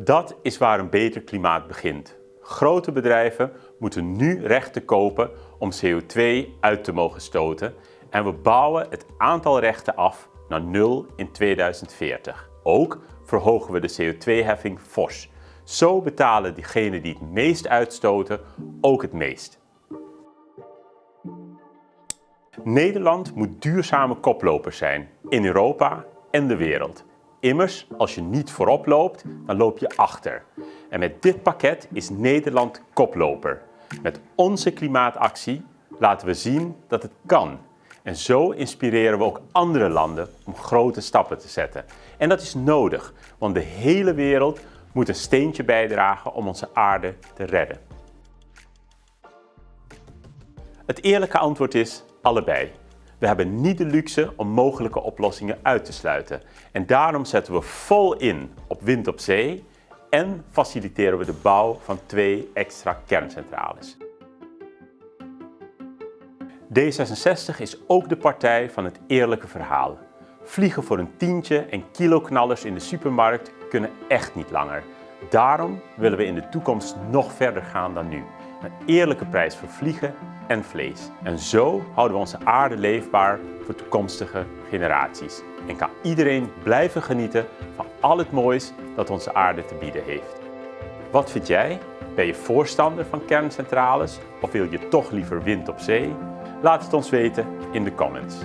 Dat is waar een beter klimaat begint. Grote bedrijven moeten nu rechten kopen om CO2 uit te mogen stoten en we bouwen het aantal rechten af naar nul in 2040. Ook verhogen we de CO2-heffing fors. Zo betalen diegenen die het meest uitstoten ook het meest. Nederland moet duurzame koploper zijn in Europa en de wereld. Immers, als je niet voorop loopt, dan loop je achter. En met dit pakket is Nederland koploper. Met onze klimaatactie laten we zien dat het kan. En zo inspireren we ook andere landen om grote stappen te zetten. En dat is nodig, want de hele wereld moet een steentje bijdragen om onze aarde te redden. Het eerlijke antwoord is allebei. We hebben niet de luxe om mogelijke oplossingen uit te sluiten. En daarom zetten we vol in op wind op zee en faciliteren we de bouw van twee extra kerncentrales. D66 is ook de partij van het eerlijke verhaal. Vliegen voor een tientje en kiloknallers in de supermarkt kunnen echt niet langer. Daarom willen we in de toekomst nog verder gaan dan nu. Een eerlijke prijs voor vliegen en vlees. En zo houden we onze aarde leefbaar voor toekomstige generaties. En kan iedereen blijven genieten van al het moois dat onze aarde te bieden heeft. Wat vind jij? Ben je voorstander van kerncentrales of wil je toch liever wind op zee? Laat het ons weten in de comments.